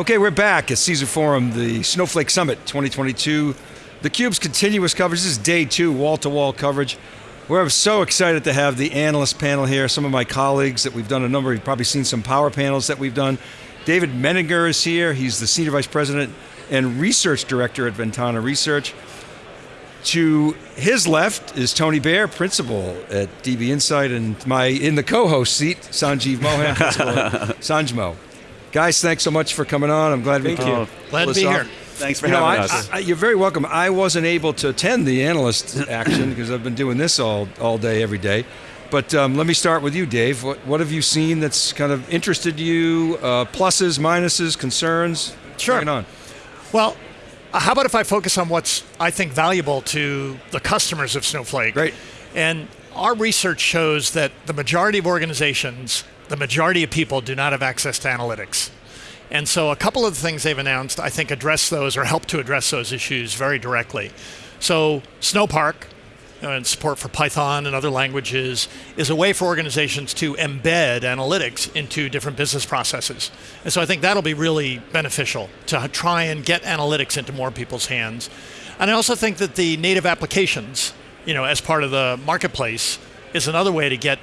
Okay, we're back at Caesar Forum, the Snowflake Summit 2022. The Cube's continuous coverage, this is day two, wall-to-wall coverage. We're so excited to have the analyst panel here, some of my colleagues that we've done a number, you've probably seen some power panels that we've done. David Menninger is here, he's the Senior Vice President and Research Director at Ventana Research. To his left is Tony Baer, Principal at DB Insight, and my, in the co-host seat, Sanjeev Mohan, Sanjmo. Guys, thanks so much for coming on. I'm glad Thank we you. Glad to be here. Thanks for You know, having I, us. I, you're very welcome. I wasn't able to attend the analyst action because I've been doing this all, all day, every day. But um, let me start with you, Dave. What, what have you seen that's kind of interested you? Uh, pluses, minuses, concerns? Sure. On. Well, uh, how about if I focus on what's, I think, valuable to the customers of Snowflake? Great. And our research shows that the majority of organizations, the majority of people do not have access to analytics. And so a couple of the things they've announced, I think, address those or help to address those issues very directly. So Snowpark, uh, and support for Python and other languages is a way for organizations to embed analytics into different business processes. And so I think that'll be really beneficial to try and get analytics into more people's hands. And I also think that the native applications, you know, as part of the marketplace, is another way to get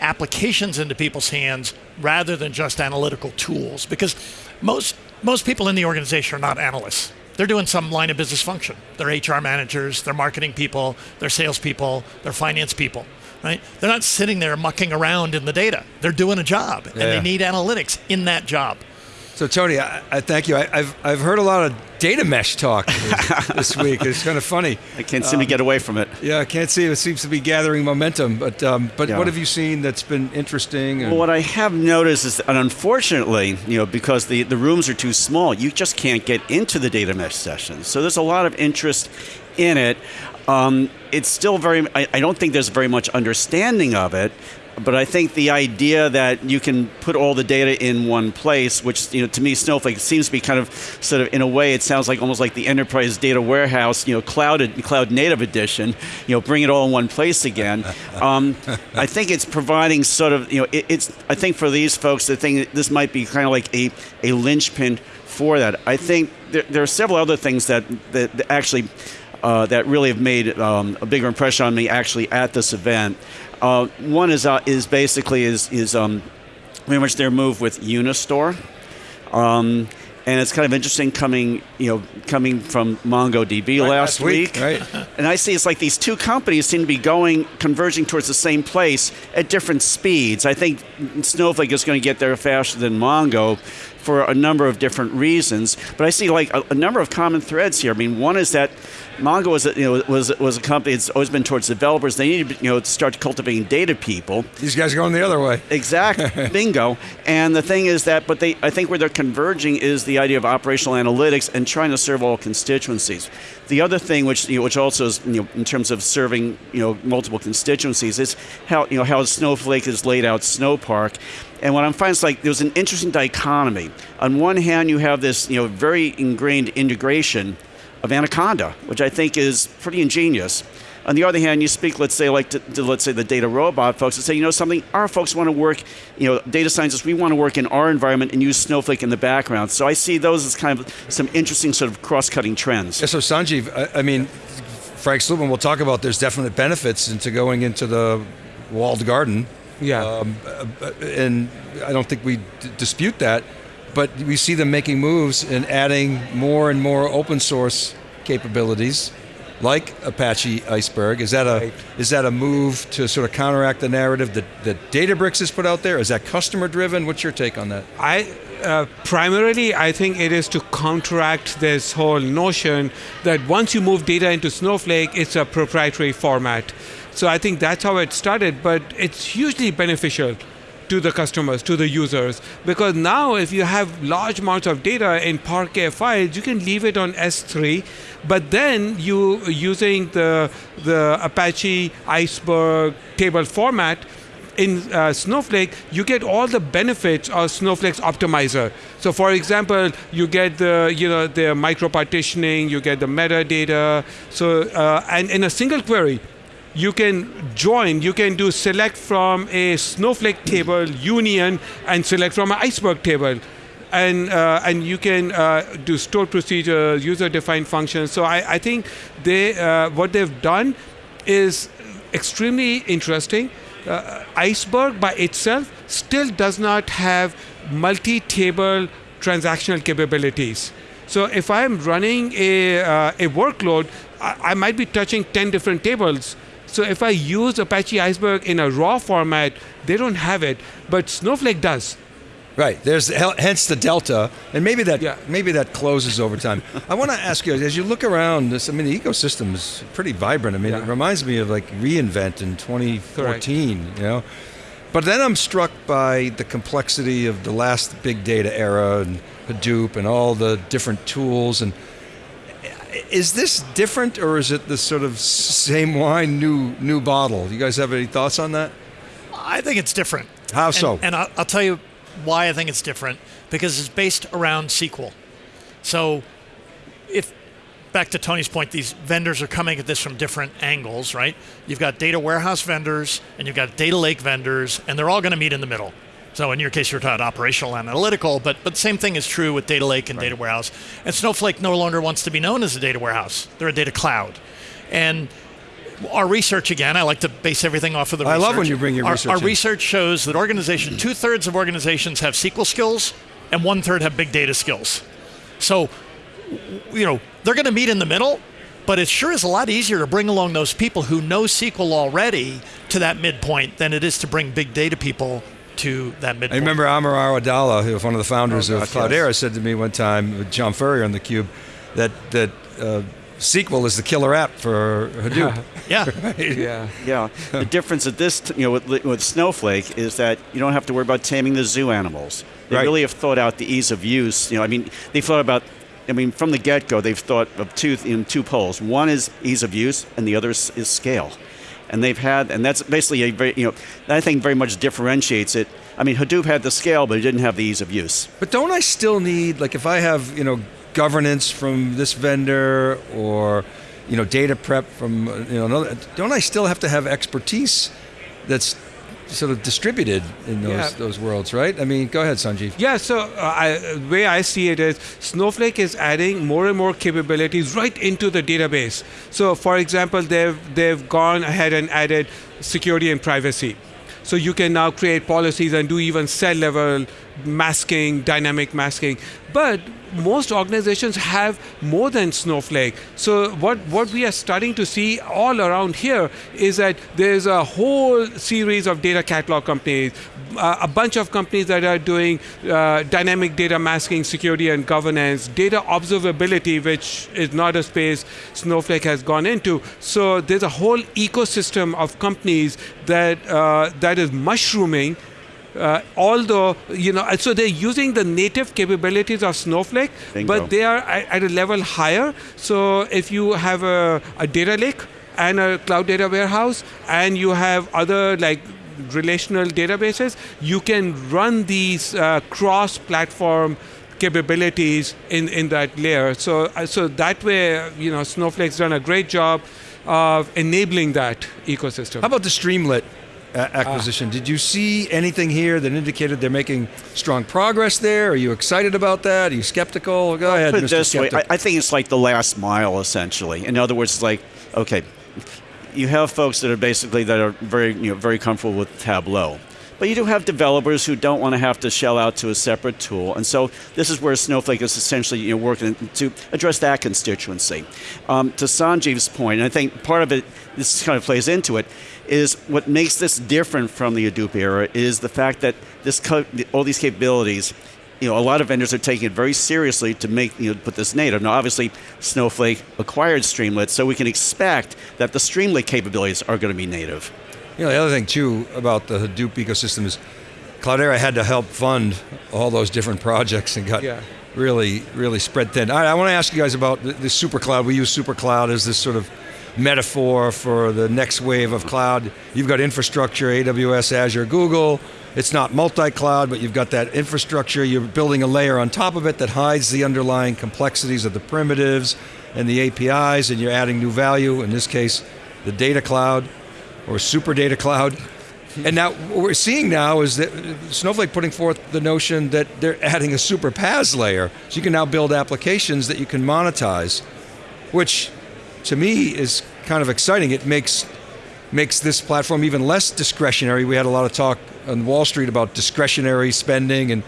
applications into people's hands rather than just analytical tools. Because most most people in the organization are not analysts they're doing some line of business function. They're HR managers, they're marketing people, they're salespeople, they're finance people, right? They're not sitting there mucking around in the data. They're doing a job, and they need analytics in that job. So Tony, I, I thank you. I, I've, I've heard a lot of data mesh talk this, this week. It's kind of funny. I can't seem to get away from it. Yeah, I can't see. It seems to be gathering momentum. But um, but Yeah. what have you seen that's been interesting? and- Well, what I have noticed is, and unfortunately, you know, because the, the rooms are too small, you just can't get into the data mesh sessions. So there's a lot of interest in it. Um, it's still very, I, I don't think there's very much understanding of it. But I think the idea that you can put all the data in one place, which you know, to me, Snowflake seems to be kind of, sort of, in a way, it sounds like almost like the enterprise data warehouse, you know, cloud cloud native edition. You know, bring it all in one place again. Um, I think it's providing sort of, you know, it, it's. I think for these folks, the thing this might be kind of like a a linchpin for that. I think there, there are several other things that that, that actually. Uh, that really have made um, a bigger impression on me actually at this event. Uh, one is uh, is basically is is um, very much their move with Unistore. Um, and it's kind of interesting coming, you know, coming from MongoDB Right, last, last week, right. And I see it's like these two companies seem to be going, converging towards the same place at different speeds. I think Snowflake is going to get there faster than Mongo for a number of different reasons. But I see like a, a number of common threads here. I mean, one is that Mongo was a, you know was was a company that's always been towards developers. They need to you know start cultivating data people. These guys are going the other way. Exact bingo. And the thing is that, but they, I think where they're converging is the idea of operational analytics and trying to serve all constituencies. The other thing, which you know, which also is you know, in terms of serving you know multiple constituencies, is how you know how Snowflake has laid out Snowpark. And what I'm finding is like there's an interesting dichotomy. On one hand, you have this you know very ingrained integration of Anaconda, which I think is pretty ingenious. On the other hand, you speak, let's say, like to, to, let's say the DataRobot folks, and say, you know something, our folks want to work, you know, data scientists, we want to work in our environment and use Snowflake in the background. So I see those as kind of some interesting sort of cross-cutting trends. Yeah, so Sanjeev, I, I mean, Frank Slootman will talk about there's definite benefits into going into the walled garden. Yeah. Um, and I don't think we dispute that, but we see them making moves and adding more and more open source capabilities, like Apache Iceberg. Is that a Right. is that a move to sort of counteract the narrative that, that Databricks has put out there? Is that customer driven? What's your take on that? I uh, primarily I think it is to counteract this whole notion that once you move data into Snowflake, it's a proprietary format. So I think that's how it started, but it's hugely beneficial to the customers, to the users, because now if you have large amounts of data in Parquet files, you can leave it on S3, but then you using the the Apache Iceberg table format in uh, Snowflake, you get all the benefits of Snowflake's optimizer. So, for example, you get the you know the micro partitioning, you get the metadata. So, uh, and in a single query, you can join. You can do select from a Snowflake table union and select from an Iceberg table. and uh, and you can uh, do stored procedures, user-defined functions. So I, I think they uh, what they've done is extremely interesting. Uh, Iceberg by itself still does not have multi-table transactional capabilities. So if I'm running a, uh, a workload, I, I might be touching 10 different tables. So if I use Apache Iceberg in a raw format, they don't have it, but Snowflake does. Right. There's hence the delta, and maybe that Yeah. maybe that closes over time. I want to ask you as you look around this. I mean, the ecosystem is pretty vibrant. I mean, it reminds me of like reInvent in 2014. You know, but then I'm struck by the complexity of the last big data era and Hadoop and all the different tools. And is this different, or is it the sort of same wine, new new bottle? You guys have any thoughts on that? I think it's different. How And- so? And, I'll, I'll tell you why I think it's different because it's based around SQL. So, if back to Tony's point, these vendors are coming at this from different angles, right? You've got data warehouse vendors and you've got data lake vendors, and they're all going to meet in the middle. So, in your case, you're talking operational analytical, but but the same thing is true with data lake and data warehouse. And Snowflake no longer wants to be known as a data warehouse; they're a data cloud, and our research again, I like to base everything off of the I research. love when you bring your our, research Our in. research shows that organization, two thirds of organizations have SQL skills, and one third have big data skills. So, you know, they're going to meet in the middle, but it sure is a lot easier to bring along those people who know SQL already to that midpoint than it is to bring big data people to that midpoint. I remember Amr Awadallah, who was one of the founders Oh, of gosh, Cloudera, yes. said to me one time, with John Furrier on the Cube, that that uh, SQL is the killer app for Hadoop. yeah. Yeah. Yeah, the difference at this, t- you know, with, with Snowflake is that you don't have to worry about taming the zoo animals. They Right. really have thought out the ease of use. You know, I mean, they thought about. I mean, from the get-go, they've thought of two in two poles. One is ease of use, and the other is, is scale. And they've had, and that's basically a very, you know, that I think very much differentiates it. I mean, Hadoop had the scale, but it didn't have the ease of use. But don't I still need, like, if I have, you know, governance from this vendor or, you know, data prep from, uh, you know, another, don't I still have to have expertise that's sort of distributed in those Yeah. those worlds, right? I mean, go ahead, Sanjeev. Yeah, so uh, I, the way I see it is Snowflake is adding more and more capabilities right into the database. So, for example, they've they've gone ahead and added security and privacy. So you can now create policies and do even cell level masking, dynamic masking. But most organizations have more than Snowflake. So what, what we are starting to see all around here is that there's a whole series of data catalog companies, uh, a bunch of companies that are doing uh, dynamic data masking, security and governance, data observability, which is not a space Snowflake has gone into. So there's a whole ecosystem of companies that uh, that is mushrooming uh, although you know so they're using the native capabilities of snowflake Bingo. but they are at, at a level higher. So if you have a, a data lake and a cloud data warehouse and you have other like relational databases you can run these uh, cross platform capabilities in, in that layer. So uh, so that way you know snowflake's done a great job of enabling that ecosystem. How about the Streamlit uh, acquisition? Did you see anything here that indicated they're making strong progress there? Are you excited about that? Are you skeptical? Go ahead, Put it Mr. this way, I, I think it's like the last mile, essentially. In other words, it's like, okay, you have folks that are basically that are very, you know, very comfortable with Tableau. But you do have developers who don't want to have to shell out to a separate tool, and so this is where Snowflake is essentially you know, working to address that constituency. Um, to Sanjeev's point, and I think part of it, this kind of plays into it, is what makes this different from the Hadoop era is the fact that this all these capabilities you know, a lot of vendors are taking it very seriously to make, you know, put this native. Now, obviously, Snowflake acquired Streamlit, so we can expect that the Streamlit capabilities are going to be native. You know, the other thing too about the Hadoop ecosystem is Cloudera had to help fund all those different projects and got Yeah. really, really spread thin. All right, I want to ask you guys about the, the super cloud. We use super cloud as this sort of metaphor for the next wave of cloud. You've got infrastructure, AWS, Azure, Google. It's not multi-cloud, but you've got that infrastructure. You're building a layer on top of it that hides the underlying complexities of the primitives and the APIs, and you're adding new value. In this case, the data cloud or super data cloud. And now what we're seeing now is that Snowflake putting forth the notion that they're adding a super PaaS layer, so you can now build applications that you can monetize, which to me is kind of exciting. It makes makes this platform even less discretionary. We had a lot of talk on Wall Street about discretionary spending, and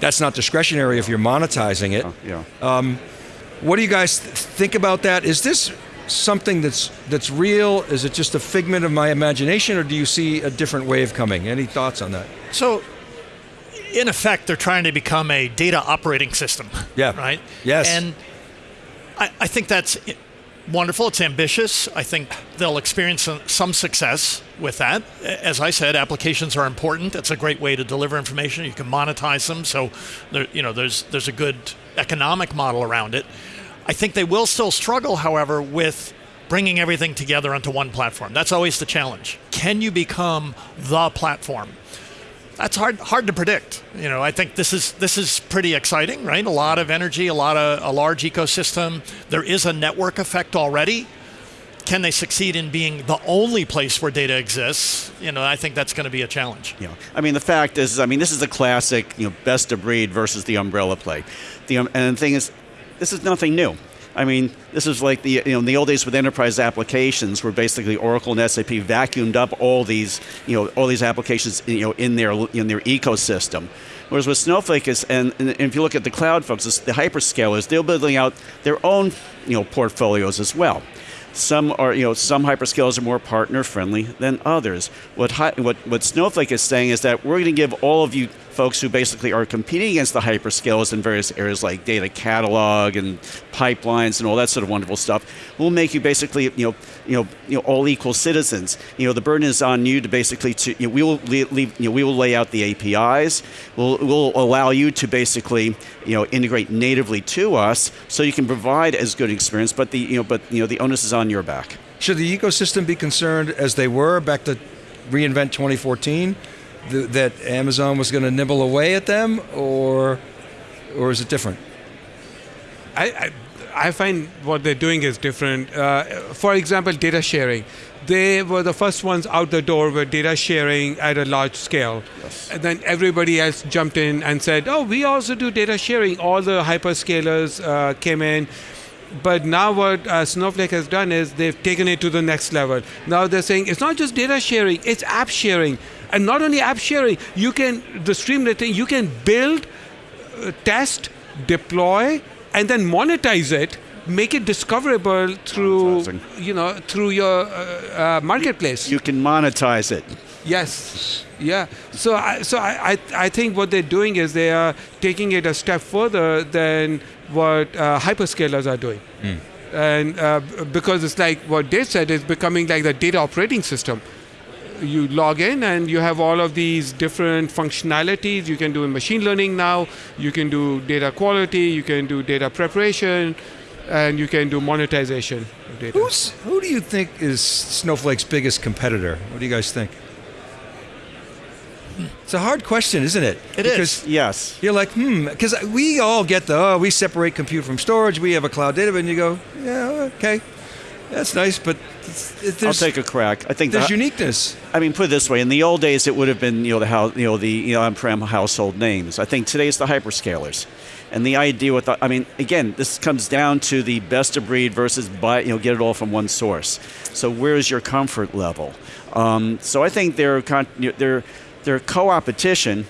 that's not discretionary if you're monetizing it. Oh, yeah. Um, what do you guys th- think about that? Is this something that's that's real? Is it just a figment of my imagination, or do you see a different wave coming? Any thoughts on that? So, in effect, they're trying to become a data operating system. Yeah. Right? Yes. And I, I think that's i- wonderful. It's ambitious. I think they'll experience some, success with that. As I said, applications are important. It's a great way to deliver information. You can monetize them. So, there, you know, there's there's a good economic model around it. I think they will still struggle, however, with bringing everything together onto one platform. That's always the challenge. Can you become the platform? That's hard hard to predict. You know, I think this is this is pretty exciting, right? A lot of energy, a lot of a large ecosystem. There is a network effect already. Can they succeed in being the only place where data exists? You know, I think that's going to be a challenge. Yeah, I mean the fact is, I mean this is a classic, you know, best of breed versus the umbrella play. The um, and the thing is, this is nothing new. I mean, this is like the you know in the old days with enterprise applications, where basically Oracle and SAP vacuumed up all these you know all these applications you know in their in their ecosystem. Whereas with Snowflake is, and, and if you look at the cloud folks, the hyperscalers, they're building out their own you know portfolios as well. Some are, you know, some hyperscalers are more partner friendly than others. What, what, what Snowflake is saying is that we're going to give all of you folks who basically are competing against the hyperscalers in various areas like data catalog and pipelines and all that sort of wonderful stuff. We'll make you basically, you know, you know, you know, all equal citizens. You know, the burden is on you to basically to, you know, we will leave, you know, we will lay out the APIs. We'll, we'll allow you to basically, you know, integrate natively to us so you can provide as good experience. But the, you know, but you know, the onus is on your back. Should the ecosystem be concerned as they were back to reInvent 2014, th- that Amazon was going to nibble away at them, or or is it different? I, I, I find what they're doing is different. Uh, for example, data sharing. They were the first ones out the door with data sharing at a large scale. And then everybody else jumped in and said, oh, we also do data sharing. All the hyperscalers uh, came in. But now what uh, Snowflake has done is they've taken it to the next level. Now they're saying it's not just data sharing, it's app sharing. And not only app sharing, you can, the Streamlit thing, you can build, uh, test, deploy, and then monetize it, make it discoverable through, you know, through your uh, uh, marketplace. You can monetize it. Yes. Yeah. So, I, so I, I, I think what they're doing is they are taking it a step further than what uh, hyperscalers are doing. And uh, because it's like what Dave said, it's becoming like the data operating system. You log in and you have all of these different functionalities. You can do in machine learning now. You can do data quality. You can do data preparation, and you can do monetization of data. Who's who do you think is Snowflake's biggest competitor? What do you guys think? It's a hard question, isn't it? It is. because Yes. You're like, hmm, because we all get the, oh, we separate compute from storage, we have a cloud database, and you go, yeah, okay, that's nice, but I'll take a crack. I think there's the, uniqueness. I mean, put it this way: in the old days, it would have been you know the house, you know the you know, on-prem household names. I think today it's the hyperscalers, and the idea with the, I mean, again, this comes down to the best of breed versus buy you know get it all from one source. So where is your comfort level? Um, so I think their con- their their co-opetition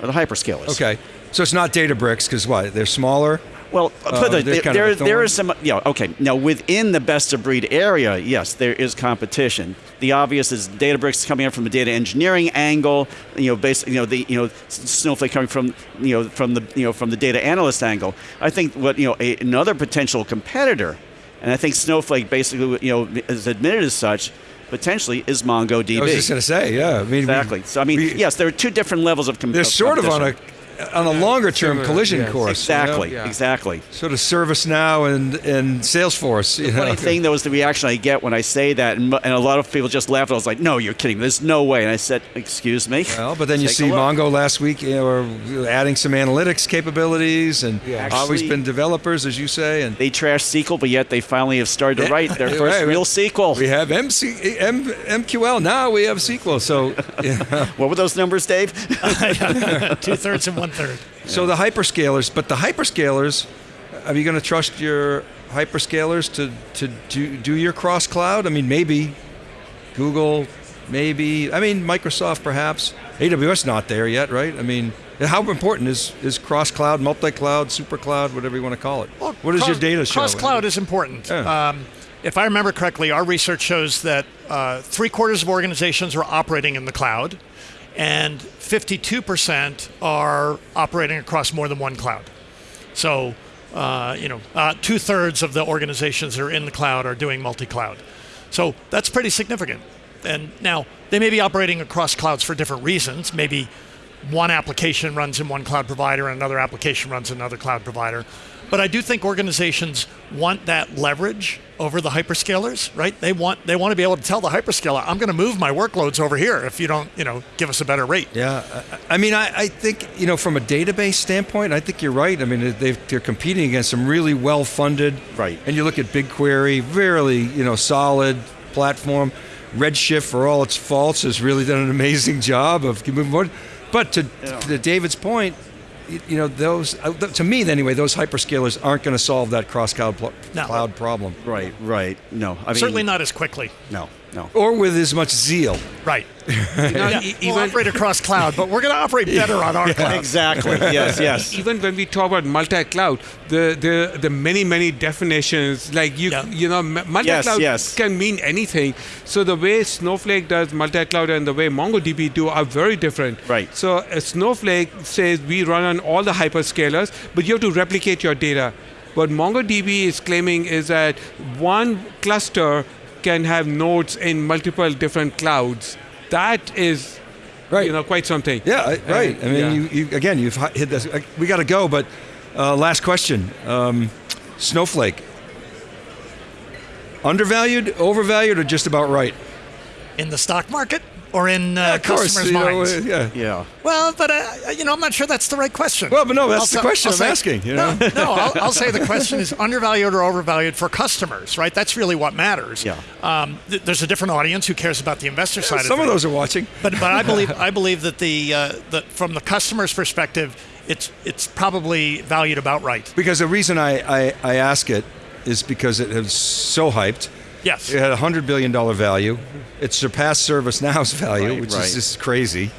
are the hyperscalers. Okay, so it's not Databricks, because what, they're smaller? Well, Uh, put it- they're kind of there, there thorn? is some. Yeah, okay. Now, within the best of breed area, yes, there is competition. The obvious is Databricks coming in from the data engineering angle. You know, basically, you know, the you know Snowflake coming from you know from the you know from the data analyst angle. I think what you know a, another potential competitor, and I think Snowflake basically you know is admitted as such. Potentially is MongoDB. I was just going to say, yeah. I mean, we- exactly. So I mean, we- yes, there are two different levels of com- they're of sort of on a, competition. On a longer term similar, collision yes. course. you know? Exactly, Yeah. exactly. Sort of ServiceNow and and Salesforce. You know? Funny thing though is the reaction I get when I say that, and, and a lot of people just laugh. I was like, "No, you're kidding. There's no way." And I said, "Excuse me." Well, but then you see. Mongo last week, you know, are adding some analytics capabilities, and Yeah. always been developers, as you say, and They trash SQL, but yet they finally have started to write their first Right, real. SQL. we have MC, M, MQL now. We have SQL. So, yeah. What were those numbers, Dave? Two thirds and one third. so the hyperscalers, but the hyperscalers, are you going to trust your hyperscalers to to do, do your cross cloud? I mean, maybe Google, maybe. I mean, Microsoft, perhaps. AWS not there yet, right? I mean, how important is is cross cloud, multi cloud, super cloud, whatever you want to call it? what does your data show? Cross cloud is important. Yeah. Um, if I remember correctly, our research shows that uh, three quarters of organizations are operating in the cloud, and 52% are operating across more than one cloud. So, uh, you know, uh, two thirds of the organizations that are in the cloud are doing multi cloud. So that's pretty significant. And now they may be operating across clouds for different reasons. Maybe one application runs in one cloud provider and another application runs in another cloud provider. But I do think organizations want that leverage over the hyperscalers, right? They want they want to be able to tell the hyperscaler, I'm going to move my workloads over here if you don't, you know, give us a better rate. Yeah, I I mean, I, I think you know, from a database standpoint, I think you're right. I mean, they've, they're competing against some really well-funded. Right. And you look at BigQuery, really, you know, solid platform. Redshift, for all its faults, has really done an amazing job of moving forward. But to, to David's point, you, you know, those uh, to me anyway, those hyperscalers aren't going to solve that cross-cloud pl- No. cloud problem, right, right. No, I mean, Certainly not as quickly. No, no. or with as much zeal. Right. You know, Yeah, e- we'll operate across cloud, but we're going to operate better on our cloud. Exactly. Yes, yes. even when we talk about multi-cloud, the the, the many many definitions, like you Yeah. you know, multi-cloud yes. can mean anything. So the way Snowflake does multi-cloud and the way MongoDB do are very different. Right. So uh, Snowflake says we run on all the hyperscalers, but you have to replicate your data. What MongoDB is claiming is that one cluster can have nodes in multiple different clouds. That is, Right. you know, quite something. Yeah, I- right. I mean, yeah. you, you again, you've hit this. We got to go, but uh, last question: um, Snowflake, undervalued, overvalued, or just about right? In the stock market or in uh, of course, customers' you know, minds? uh, yeah. Yeah. Well, but uh, you know, I'm not sure that's the right question. Well, but no, that's I'll the say- question I'll I'm say- asking, you know? No, no I'll, I'll say the question is undervalued or overvalued for customers, right? That's really what matters. Yeah. Um, th- there's a different audience who cares about the investor side. Of it. Some of of those are watching. But but I believe I believe that the uh, that from the customer's perspective, it's it's probably valued about right. Because the reason I, I, I ask it is because it is so hyped. Yes. It had a hundred billion dollar value. It surpassed ServiceNow's value, Right, which right. is just crazy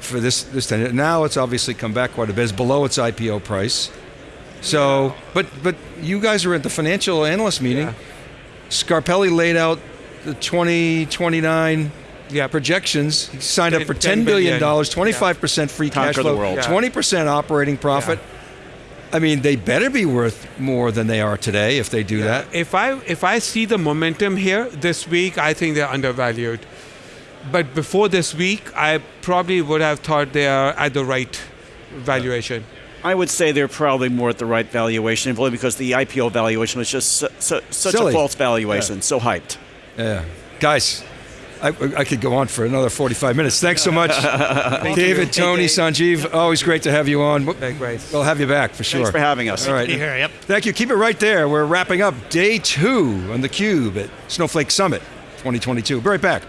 for this this thing. Now it's obviously come back quite a bit. It's below its IPO price. So, but but you guys were at the financial analyst meeting. Yeah. Scarpelli laid out the 2029 Yeah. projections. He signed up for ten $10 billion, billion. 25% free cash Conquer the flow, world. 20% operating profit. I mean, they better be worth more than they are today if they do that. If I if I see the momentum here this week, I think they're undervalued. But before this week, I probably would have thought they are at the right valuation. I would say they're probably more at the right valuation, only because the IPO valuation was just so, so, such Silly. a false valuation, so hyped. Yeah. Guys, I, I could go on for another 45 minutes. Thanks so much. David, Tony, Sanjeev, always great to have you on. Likewise. We'll have you back for sure. Thanks for having us. All right. Be here. Yep. Thank you. Keep it right there. We're wrapping up day two on theCUBE at Snowflake Summit 2022. Be right back.